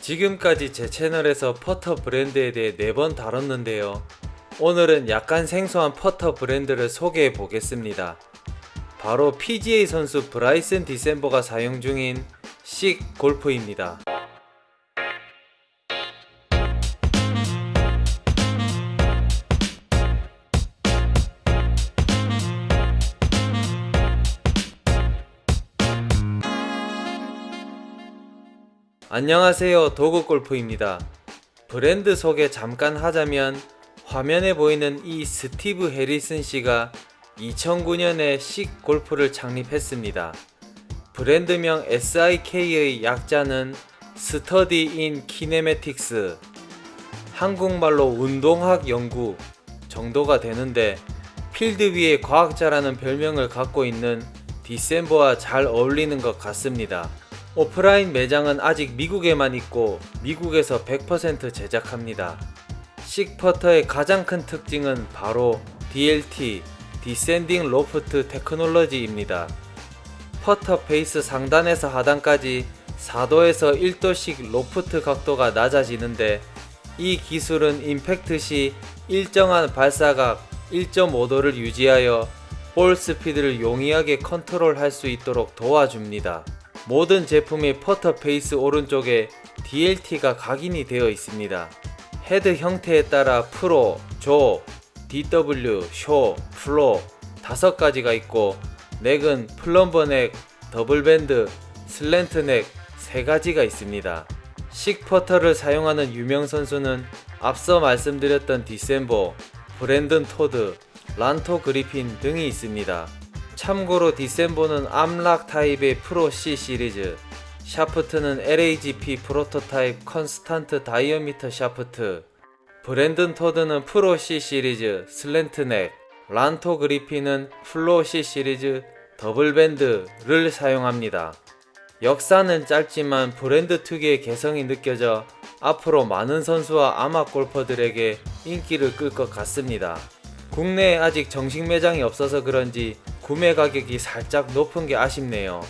지금까지 제 채널에서 퍼터 브랜드에 대해 4번 다뤘는데요. 오늘은 약간 생소한 퍼터 브랜드를 소개해 보겠습니다. 바로 PGA 선수 브라이슨 디셈버가 사용 중인 식 골프입니다. 안녕하세요 도그골프입니다. 브랜드 소개 잠깐 하자면 화면에 보이는 이 스티브 해리슨 씨가 2009년에 SIK 골프를 창립했습니다. 브랜드명 SIK의 약자는 Study in Kinematics. 한국말로 운동학 연구 정도가 되는데 필드 위의 과학자라는 별명을 갖고 있는 디섐보와 잘 어울리는 것 같습니다 오프라인 매장은 아직 미국에만 있고 미국에서 100% 제작합니다. SIK 퍼터의 가장 큰 특징은 바로 DLT, Descending Loft Technology입니다. 퍼터 페이스 상단에서 하단까지 4도에서 1도씩 로프트 각도가 낮아지는데 이 기술은 임팩트 시 일정한 발사각 1.5도를 유지하여 볼 스피드를 용이하게 컨트롤할 수 있도록 도와줍니다. 모든 제품의 퍼터 페이스 오른쪽에 DLT가 각인이 되어 있습니다. 헤드 형태에 따라 Pro, Jo, DW, Sho, Flo 다섯 가지가 있고 neck은 plumber neck, double bend, slant neck 세 가지가 있습니다. SIK 퍼터를 사용하는 유명 선수는 앞서 말씀드렸던 디섐보, 브랜든 토드, 란토 그리핀 등이 있습니다. 참고로 디섐보는 armlock 타입의 Pro C 시리즈 샤프트는 LAGP prototype constant diameter 샤프트 브랜든 토드는 Pro C 시리즈 slant neck 란토 그리핀은 플로 C 시리즈 더블밴드를 사용합니다. 역사는 짧지만 브랜드 특유의 개성이 느껴져 앞으로 많은 선수와 아마 골퍼들에게 인기를 끌 것 같습니다. 국내에 아직 정식 매장이 없어서 그런지 구매 가격이 살짝 높은 게 아쉽네요.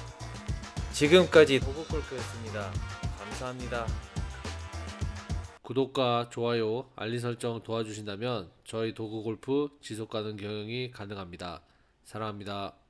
지금까지 도구골프였습니다. 감사합니다. 구독과 좋아요, 알림 설정 도와주신다면 저희 도구골프 지속가능 경영이 가능합니다. 사랑합니다.